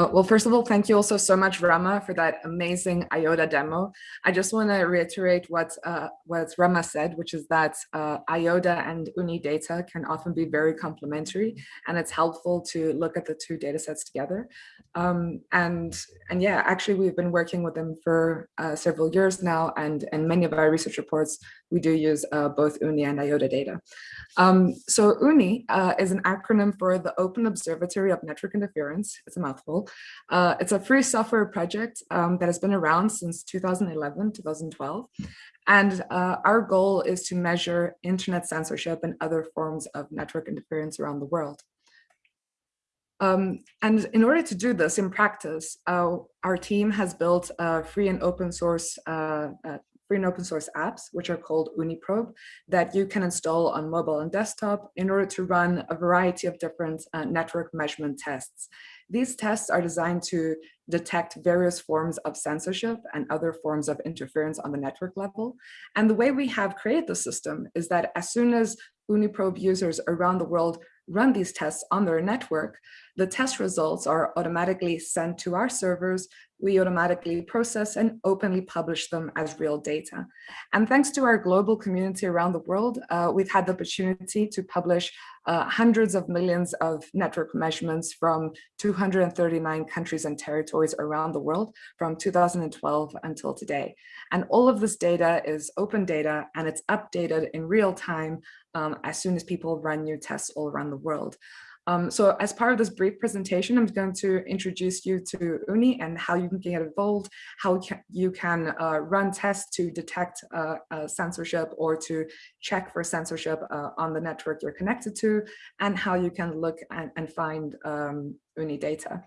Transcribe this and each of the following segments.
Uh, well, first of all, thank you also so much, Rama, for that amazing IODA demo. I just want to reiterate what uh, what Rama said, which is that uh, IODA and OONI data can often be very complementary, and it's helpful to look at the two data sets together. Um, and and yeah, actually, we've been working with them for uh, several years now, and and many of our research reports we do use uh, both OONI and IODA data. Um, so UNI uh, is an acronym for the Open Observatory of Network Interference. It's a mouthful. Uh, it's a free software project um, that has been around since 2011, 2012. And uh, our goal is to measure internet censorship and other forms of network interference around the world. Um, and in order to do this in practice, uh, our team has built a free and open source uh, uh, free and open source apps, which are called OONI Probe, that you can install on mobile and desktop in order to run a variety of different uh, network measurement tests. These tests are designed to detect various forms of censorship and other forms of interference on the network level. And the way we have created the system is that as soon as OONI Probe users around the world run these tests on their network, the test results are automatically sent to our servers. We automatically process and openly publish them as real data. And thanks to our global community around the world, uh, we've had the opportunity to publish uh, hundreds of millions of network measurements from 239 countries and territories around the world from 2012 until today. And all of this data is open data and it's updated in real time um, as soon as people run new tests all around the world. Um, so as part of this brief presentation, I'm going to introduce you to OONI and how you can get involved, how you can uh, run tests to detect uh, uh, censorship or to check for censorship uh, on the network you're connected to, and how you can look and, and find um, OONI data.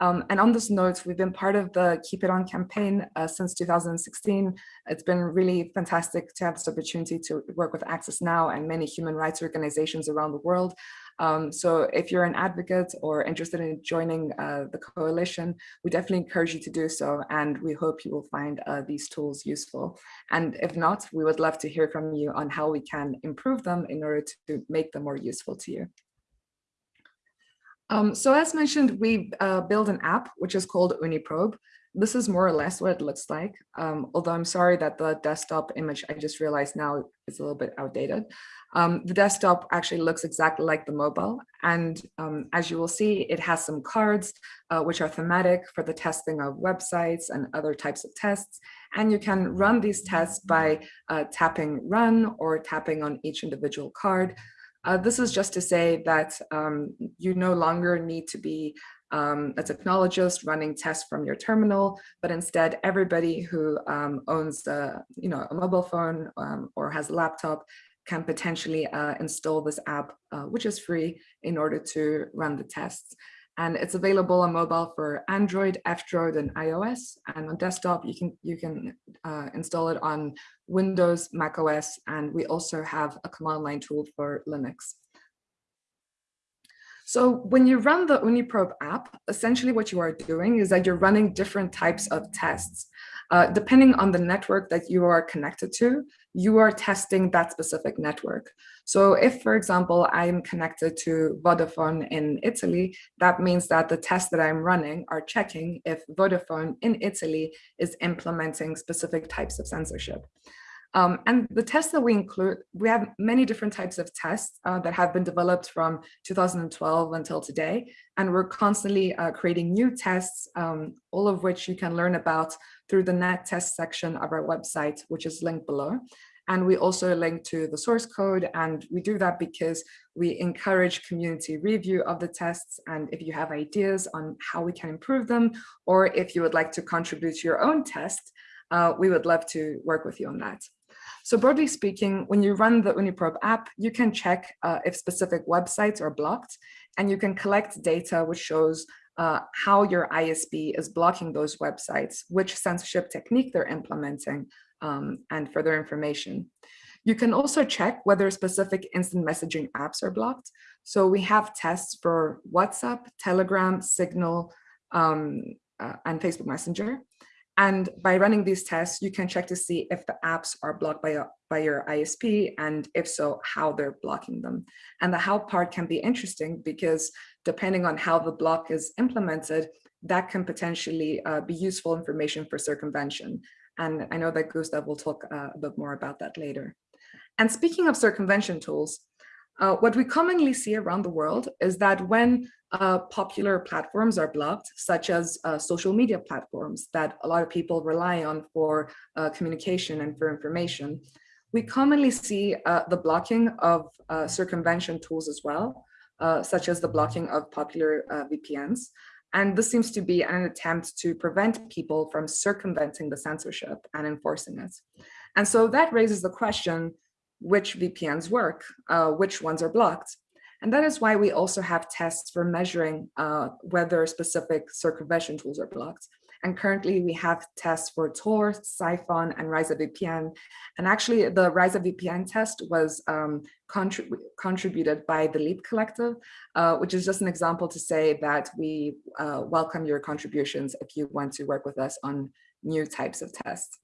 Um, and on this note, we've been part of the Keep It On campaign uh, since 2016. It's been really fantastic to have this opportunity to work with Access Now and many human rights organizations around the world. Um, so if you're an advocate or interested in joining uh, the coalition, we definitely encourage you to do so. And we hope you will find uh, these tools useful. And if not, we would love to hear from you on how we can improve them in order to make them more useful to you. Um, so as mentioned, we uh, built an app which is called OONI Probe. This is more or less what it looks like, um, although I'm sorry that the desktop image I just realized now is a little bit outdated. Um, the desktop actually looks exactly like the mobile. And um, as you will see, it has some cards, uh, which are thematic for the testing of websites and other types of tests. And you can run these tests by uh, tapping run or tapping on each individual card. Uh, this is just to say that um, you no longer need to be um, a technologist running tests from your terminal, but instead everybody who um, owns a, you know, a mobile phone um, or has a laptop can potentially uh, install this app, uh, which is free in order to run the tests. And it's available on mobile for Android, F-Droid, and iOS. And on desktop, you can you can uh, install it on Windows, Mac OS, and we also have a command line tool for Linux. So when you run the OONI Probe app, essentially what you are doing is that you're running different types of tests. Uh, depending on the network that you are connected to, you are testing that specific network. So if, for example, I'm connected to Vodafone in Italy, that means that the tests that I'm running are checking if Vodafone in Italy is implementing specific types of censorship. Um, and the tests that we include, we have many different types of tests uh, that have been developed from 2012 until today. And we're constantly uh, creating new tests, um, all of which you can learn about through the net test section of our website, which is linked below. And we also link to the source code. And we do that because we encourage community review of the tests. And if you have ideas on how we can improve them, or if you would like to contribute to your own test, uh, we would love to work with you on that. So broadly speaking, when you run the OONI Probe app, you can check uh, if specific websites are blocked, and you can collect data which shows uh, how your ISP is blocking those websites, which censorship technique they're implementing, um, and further information. You can also check whether specific instant messaging apps are blocked. So we have tests for WhatsApp, Telegram, Signal, um, uh, and Facebook Messenger. And by running these tests, you can check to see if the apps are blocked by, by your ISP, and if so, how they're blocking them. And the how part can be interesting because depending on how the block is implemented, that can potentially uh, be useful information for circumvention. And I know that Gustav will talk uh, a bit more about that later. And speaking of circumvention tools, uh, what we commonly see around the world is that when uh, popular platforms are blocked, such as uh, social media platforms that a lot of people rely on for uh, communication and for information, we commonly see uh, the blocking of uh, circumvention tools as well, such as the blocking of popular VPNs. And this seems to be an attempt to prevent people from circumventing the censorship and enforcing it. And so that raises the question, which VPNs work, uh, which ones are blocked. And that is why we also have tests for measuring uh, whether specific circumvention tools are blocked. And currently we have tests for Tor, Psiphon, and RiseupVPN. And actually the RiseupVPN test was um, contrib contributed by the LEAP Collective, uh, which is just an example to say that we uh, welcome your contributions if you want to work with us on new types of tests.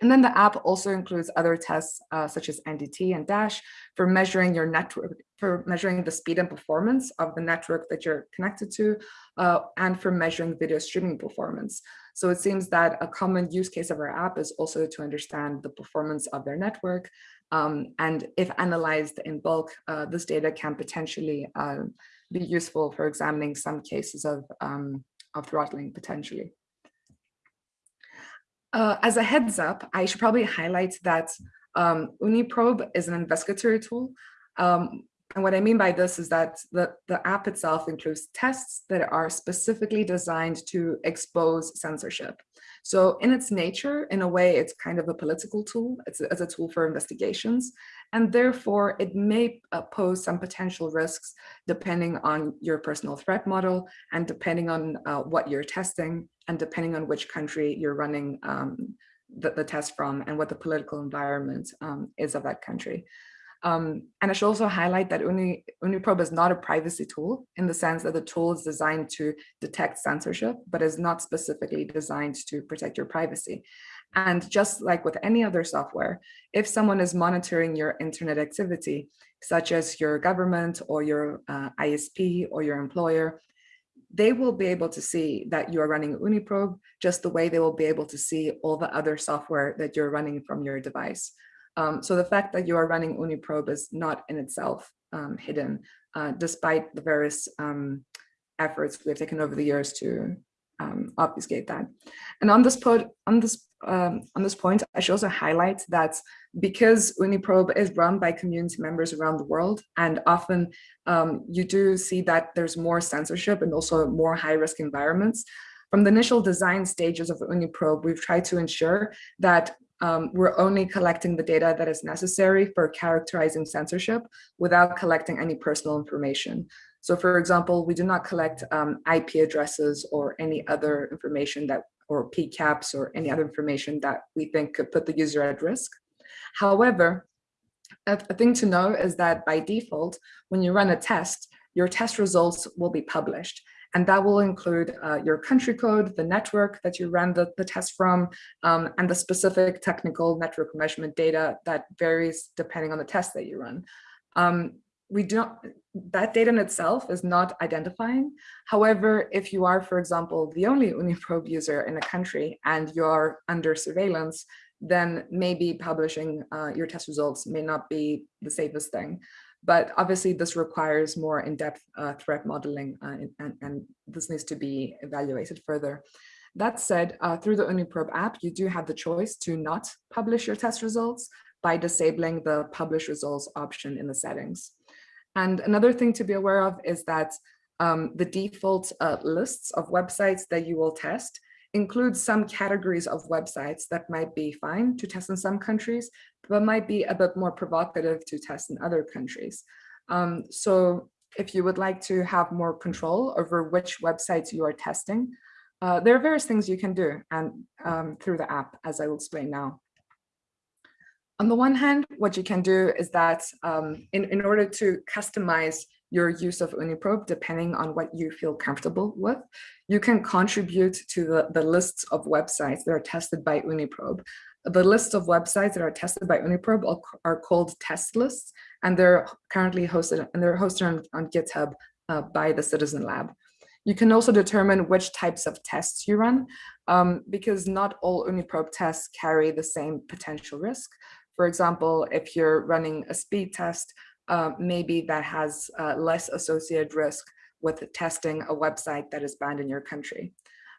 And then the app also includes other tests uh, such as NDT and Dash for measuring your network, for measuring the speed and performance of the network that you're connected to, uh, and for measuring video streaming performance. So it seems that a common use case of our app is also to understand the performance of their network. Um, and if analyzed in bulk, uh, this data can potentially uh, be useful for examining some cases of, um, of throttling potentially. Uh, as a heads up, I should probably highlight that um, OONI Probe is an investigatory tool. Um, and what I mean by this is that the, the app itself includes tests that are specifically designed to expose censorship. So in its nature, in a way, it's kind of a political tool. It's a, it's a tool for investigations. And therefore, it may uh, pose some potential risks depending on your personal threat model and depending on uh, what you're testing and depending on which country you're running um, the, the, test from and what the political environment um, is of that country. Um, and I should also highlight that OONI, Uniprobe is not a privacy tool in the sense that the tool is designed to detect censorship, but is not specifically designed to protect your privacy. And just like with any other software, if someone is monitoring your internet activity, such as your government or your uh, ISP or your employer, they will be able to see that you are running OONI Probe just the way they will be able to see all the other software that you're running from your device. Um, so the fact that you are running OONI Probe is not in itself um, hidden, uh, despite the various um, efforts we've taken over the years to um, obfuscate that. And on this point, on this um, on this point, I should also highlight that because OONI Probe is run by community members around the world, and often um, you do see that there's more censorship and also more high-risk environments. From the initial design stages of OONI Probe, we've tried to ensure that um, we're only collecting the data that is necessary for characterizing censorship without collecting any personal information. So for example, we do not collect um, IP addresses or any other information that or PCAPs or any other information that we think could put the user at risk. However, a, a thing to know is that by default, when you run a test, your test results will be published. And that will include uh, your country code, the network that you ran the, the test from, um, and the specific technical network measurement data that varies depending on the test that you run. Um, we don't, that data in itself is not identifying. However, if you are, for example, the only OONI Probe user in a country and you're under surveillance, then maybe publishing uh, your test results may not be the safest thing. But obviously this requires more in-depth uh, threat modeling uh, and, and, this needs to be evaluated further. That said, uh, through the OONI Probe app, you do have the choice to not publish your test results by disabling the publish results option in the settings. And another thing to be aware of is that um, the default uh, lists of websites that you will test includes some categories of websites that might be fine to test in some countries, but might be a bit more provocative to test in other countries. Um, so if you would like to have more control over which websites you are testing, uh, there are various things you can do and um, through the app, as I will explain now. On the one hand, what you can do is that um, in, in order to customize your use of OONI Probe, depending on what you feel comfortable with, you can contribute to the, the lists of websites that are tested by OONI Probe. The list of websites that are tested by OONI Probe are, are called test lists, and they're currently hosted and they're hosted on, on GitHub uh, by the Citizen Lab. You can also determine which types of tests you run, um, because not all OONI Probe tests carry the same potential risk. For example, if you're running a speed test, uh, maybe that has uh, less associated risk with testing a website that is banned in your country.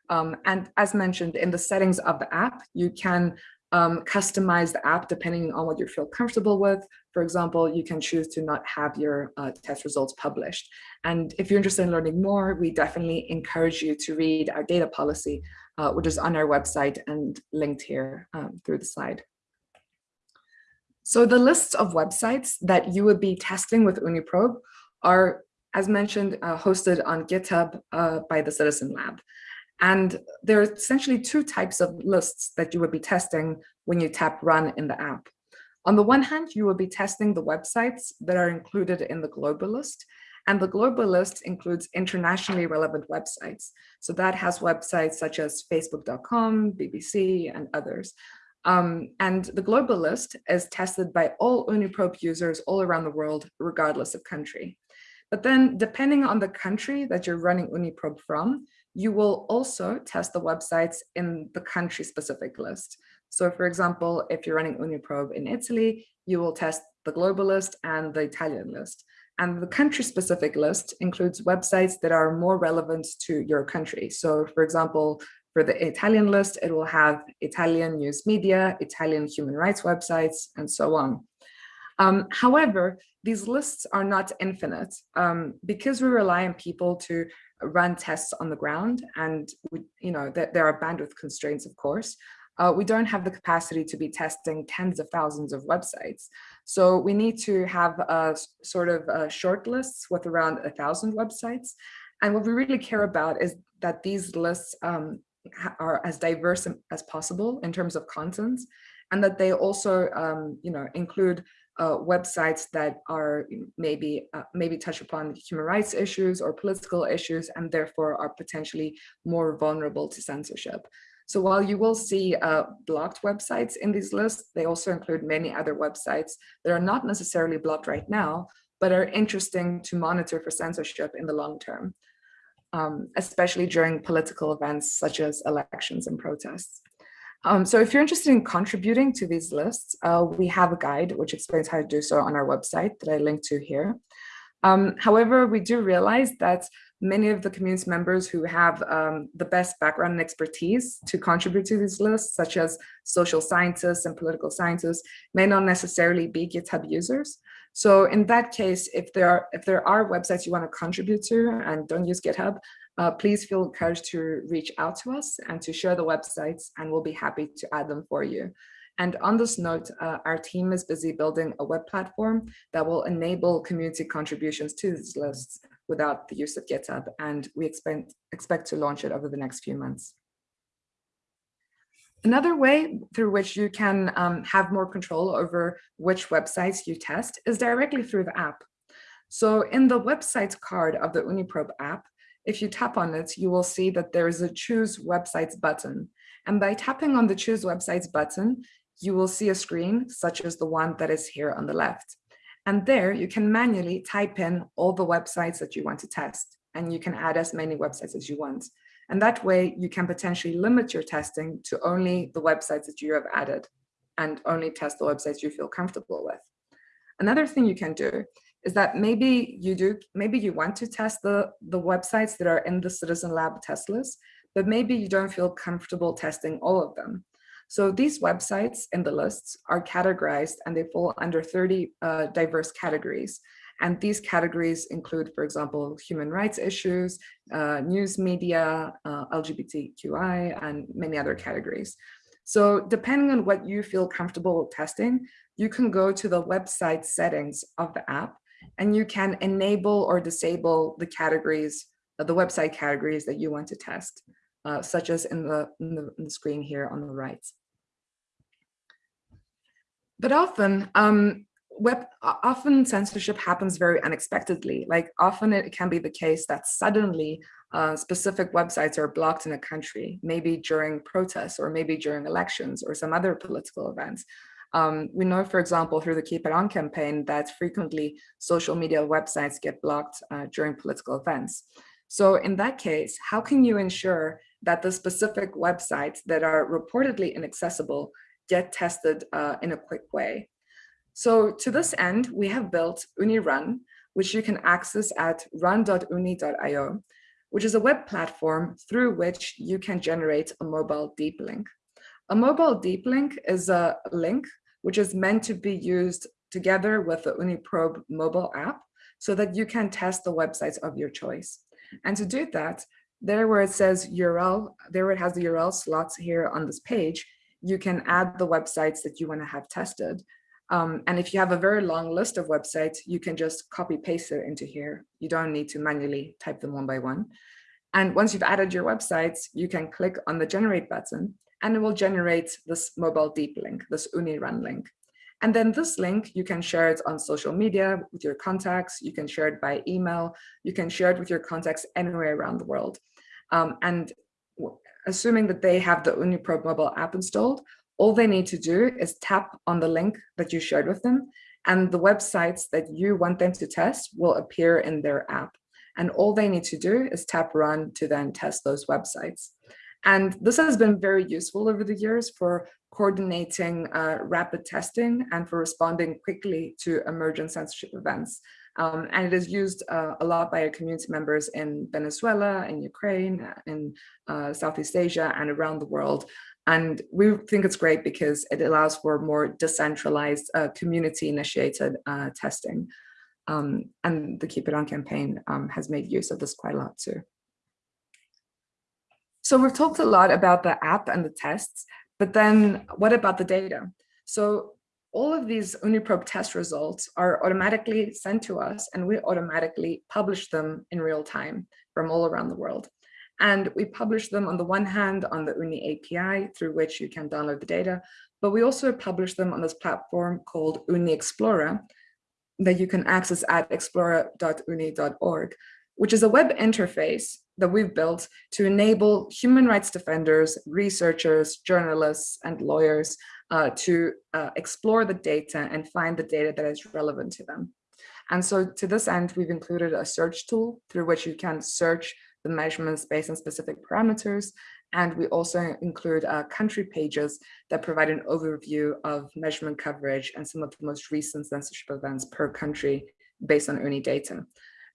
Um, and as mentioned in the settings of the app, you can um, customize the app depending on what you feel comfortable with. For example, you can choose to not have your uh, test results published. And if you're interested in learning more, we definitely encourage you to read our data policy, uh, which is on our website and linked here um, through the slide. So the lists of websites that you would be testing with OONI Probe are, as mentioned, uh, hosted on GitHub uh, by the Citizen Lab. And there are essentially two types of lists that you would be testing when you tap run in the app. On the one hand, you will be testing the websites that are included in the global list. And the global list includes internationally relevant websites. So that has websites such as facebook.com, BBC, and others. Um, and the global list is tested by all OONI Probe users all around the world, regardless of country. But then depending on the country that you're running OONI Probe from, you will also test the websites in the country specific list. So for example, if you're running OONI Probe in Italy, you will test the global list and the Italian list. And the country specific list includes websites that are more relevant to your country. So for example, for the Italian list, it will have Italian news media, Italian human rights websites, and so on. Um, however, these lists are not infinite um, because we rely on people to run tests on the ground and we, you know that there are bandwidth constraints of course. Uh, we don't have the capacity to be testing tens of thousands of websites. So we need to have a sort of a short lists with around a thousand websites. And what we really care about is that these lists um, are as diverse as possible in terms of content and that they also um, you know include uh, websites that are maybe uh, maybe touch upon human rights issues or political issues and therefore are potentially more vulnerable to censorship. So while you will see uh, blocked websites in these lists, they also include many other websites that are not necessarily blocked right now, but are interesting to monitor for censorship in the long term, um, especially during political events such as elections and protests. Um, so if you're interested in contributing to these lists, uh, we have a guide which explains how to do so on our website that I link to here. Um, however, we do realize that many of the community members who have um, the best background and expertise to contribute to these lists, such as social scientists and political scientists, may not necessarily be GitHub users. So in that case, if there are if there are websites you want to contribute to and don't use GitHub, uh, please feel encouraged to reach out to us and to share the websites and we'll be happy to add them for you. And on this note, uh, our team is busy building a web platform that will enable community contributions to these lists without the use of GitHub. And we expect, expect to launch it over the next few months. Another way through which you can um, have more control over which websites you test is directly through the app. So in the websites card of the OONI Probe app, if you tap on it, you will see that there is a choose websites button. And by tapping on the choose websites button, you will see a screen such as the one that is here on the left. And there you can manually type in all the websites that you want to test and you can add as many websites as you want. And that way you can potentially limit your testing to only the websites that you have added and only test the websites you feel comfortable with. Another thing you can do is that maybe you do, maybe you want to test the, the websites that are in the Citizen Lab test list, but maybe you don't feel comfortable testing all of them. So these websites in the lists are categorized and they fall under 30 uh, diverse categories. And these categories include, for example, human rights issues, uh, news media, uh, LGBTQI, and many other categories. So depending on what you feel comfortable testing, you can go to the website settings of the app and you can enable or disable the categories, uh, the website categories that you want to test, uh, such as in the, in the, in the screen here on the right. But often, um, web, often censorship happens very unexpectedly. Like often it can be the case that suddenly uh, specific websites are blocked in a country, maybe during protests or maybe during elections or some other political events. Um, we know, for example, through the Keep It On campaign that frequently social media websites get blocked uh, during political events. So in that case, how can you ensure that the specific websites that are reportedly inaccessible get tested uh, in a quick way? So to this end, we have built OONI Run, which you can access at run.ooni.io, which is a web platform through which you can generate a mobile deep link. A mobile deep link is a link which is meant to be used together with the OONI Probe mobile app so that you can test the websites of your choice. And to do that, there where it says URL, there where it has the URL slots here on this page, you can add the websites that you want to have tested. Um, and if you have a very long list of websites, you can just copy paste it into here. You don't need to manually type them one by one. And once you've added your websites, you can click on the generate button and it will generate this mobile deep link, this OONI Run link. And then this link, you can share it on social media with your contacts, you can share it by email, you can share it with your contacts anywhere around the world. Um, and assuming that they have the OONI Probe mobile app installed, all they need to do is tap on the link that you shared with them and the websites that you want them to test will appear in their app. And all they need to do is tap run to then test those websites. And this has been very useful over the years for coordinating uh, rapid testing and for responding quickly to emergent censorship events. Um, and it is used uh, a lot by our community members in Venezuela, in Ukraine, in uh, Southeast Asia, and around the world. And we think it's great because it allows for more decentralized uh, community-initiated uh, testing. Um, and the Keep It On campaign um, has made use of this quite a lot too. So we've talked a lot about the app and the tests, but then what about the data? So all of these OONI Probe test results are automatically sent to us and we automatically publish them in real time from all around the world. And we publish them on the one hand on the OONI API through which you can download the data, but we also publish them on this platform called OONI Explorer that you can access at explorer.ooni.org, which is a web interface that we've built to enable human rights defenders, researchers, journalists, and lawyers uh, to uh, explore the data and find the data that is relevant to them. And so to this end, we've included a search tool through which you can search the measurements based on specific parameters. And we also include uh, country pages that provide an overview of measurement coverage and some of the most recent censorship events per country based on OONI data.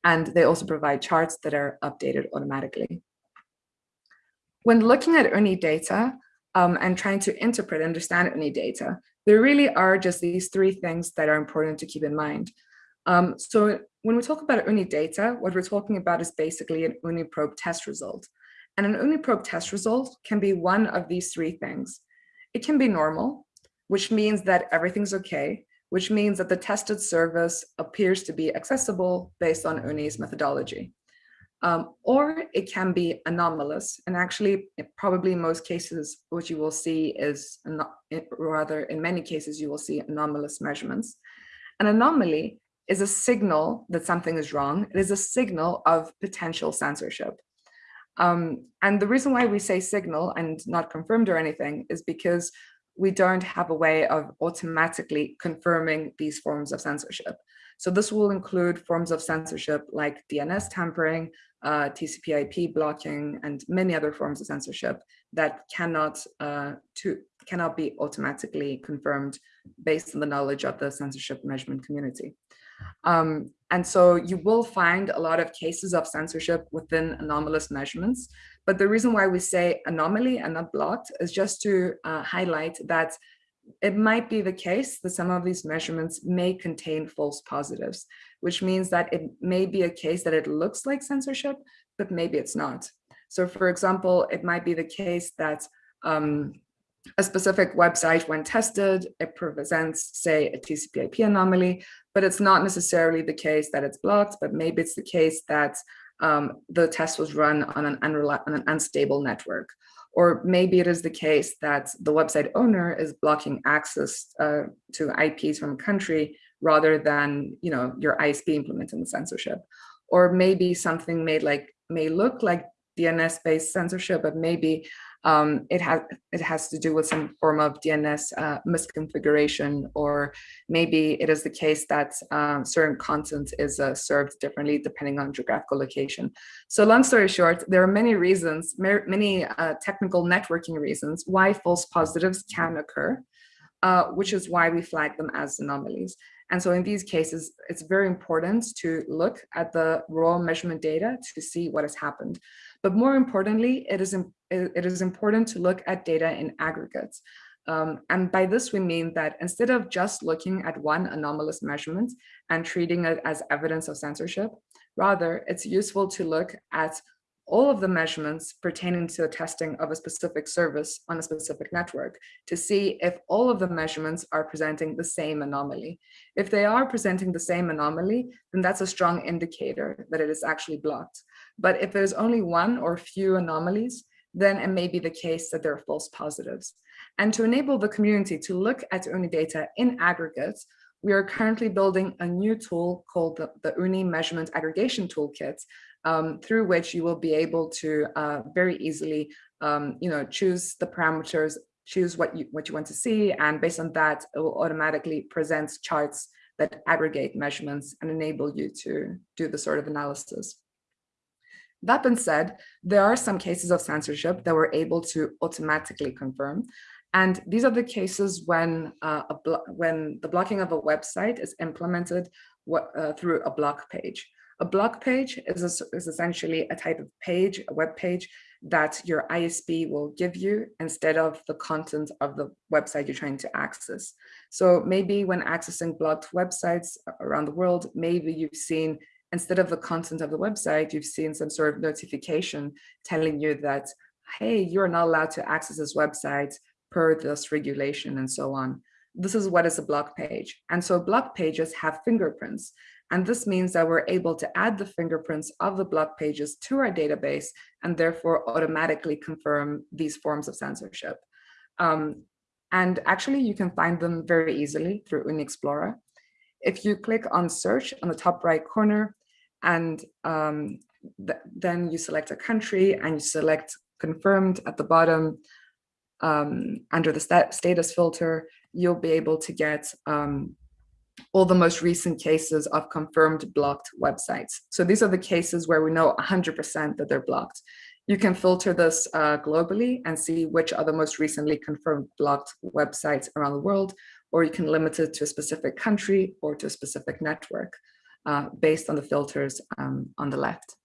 And they also provide charts that are updated automatically. When looking at OONI data um, and trying to interpret and understand OONI data, there really are just these three things that are important to keep in mind. Um, so when we talk about OONI data, what we're talking about is basically an OONI Probe test result. And an OONI Probe test result can be one of these three things. It can be normal, which means that everything's okay, which means that the tested service appears to be accessible based on OONI's methodology. Um, or it can be anomalous. And actually, probably in most cases, what you will see is, rather in many cases, you will see anomalous measurements. An anomaly is a signal that something is wrong. It is a signal of potential censorship. Um, and the reason why we say signal and not confirmed or anything is because we don't have a way of automatically confirming these forms of censorship. So this will include forms of censorship like DNS tampering, uh, TCP IP blocking, and many other forms of censorship that cannot, uh, to, cannot be automatically confirmed based on the knowledge of the censorship measurement community. Um, and so you will find a lot of cases of censorship within anomalous measurements. But the reason why we say anomaly and not blocked is just to uh, highlight that it might be the case that some of these measurements may contain false positives, which means that it may be a case that it looks like censorship, but maybe it's not. So for example, it might be the case that um, a specific website when tested, it presents, say, a TCP IP anomaly, but it's not necessarily the case that it's blocked, but maybe it's the case that um, the test was run on an, on an unstable network. Or maybe it is the case that the website owner is blocking access uh, to IPs from a country rather than you know, your ISP implementing the censorship. Or maybe something may, like, may look like DNS-based censorship, but maybe Um, it has it has to do with some form of DNS uh, misconfiguration, or maybe it is the case that um, certain content is uh, served differently depending on geographical location. So long story short, there are many reasons, many uh, technical networking reasons why false positives can occur, uh, which is why we flag them as anomalies. And so in these cases, it's very important to look at the raw measurement data to see what has happened. But more importantly, it is, it is important to look at data in aggregates. Um, and by this, we mean that instead of just looking at one anomalous measurement and treating it as evidence of censorship, rather, it's useful to look at all of the measurements pertaining to the testing of a specific service on a specific network to see if all of the measurements are presenting the same anomaly. If they are presenting the same anomaly, then that's a strong indicator that it is actually blocked. But if there's only one or few anomalies, then it may be the case that there are false positives. And to enable the community to look at OONI data in aggregate, we are currently building a new tool called the, the OONI Measurement Aggregation Toolkit, um, through which you will be able to uh, very easily, um, you know, choose the parameters, choose what you what you want to see, and based on that, it will automatically present charts that aggregate measurements and enable you to do the sort of analysis. That being said, there are some cases of censorship that we're able to automatically confirm. And these are the cases when uh, when the blocking of a website is implemented uh, through a block page. A block page is, a, is essentially a type of page, a web page that your ISP will give you instead of the content of the website you're trying to access. So maybe when accessing blocked websites around the world, maybe you've seen, instead of the content of the website, you've seen some sort of notification telling you that, hey, you're not allowed to access this website per this regulation and so on. This is what is a block page. And so block pages have fingerprints. And this means that we're able to add the fingerprints of the block pages to our database and therefore automatically confirm these forms of censorship. Um, and actually, you can find them very easily through OONI Explorer. If you click on search on the top right corner, and um, th then you select a country and you select confirmed at the bottom um, under the stat status filter, you'll be able to get um, all the most recent cases of confirmed blocked websites. So these are the cases where we know 100% that they're blocked. You can filter this uh, globally and see which are the most recently confirmed blocked websites around the world, or you can limit it to a specific country or to a specific network uh, based on the filters um, on the left.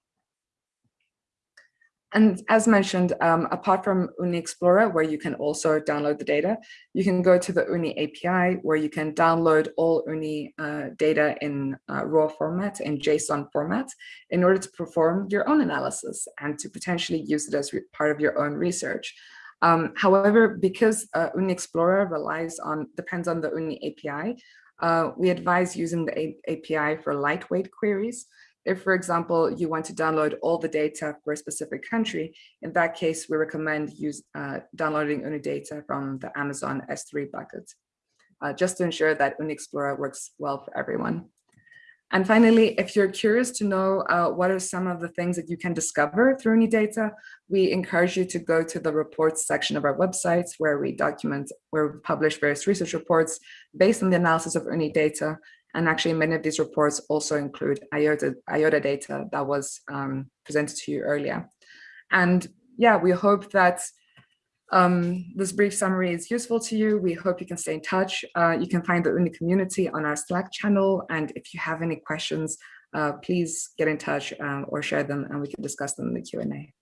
And as mentioned, um, apart from OONI Explorer, where you can also download the data, you can go to the OONI API, where you can download all OONI uh, data in uh, raw format, in JSON format, in order to perform your own analysis and to potentially use it as part of your own research. Um, however, because uh, OONI Explorer relies on, depends on the OONI API, uh, we advise using the A API for lightweight queries. If, for example, you want to download all the data for a specific country, in that case, we recommend use uh, downloading OONI data from the Amazon S3 bucket, uh, just to ensure that OONI Explorer works well for everyone. And finally, if you're curious to know uh, what are some of the things that you can discover through OONI data, we encourage you to go to the reports section of our website where we document, where we publish various research reports based on the analysis of data and actually many of these reports also include IODA, IODA data that was um, presented to you earlier. And yeah, we hope that um, this brief summary is useful to you. We hope you can stay in touch. Uh, you can find the OONI community on our Slack channel. And if you have any questions, uh, please get in touch uh, or share them and we can discuss them in the Q&A.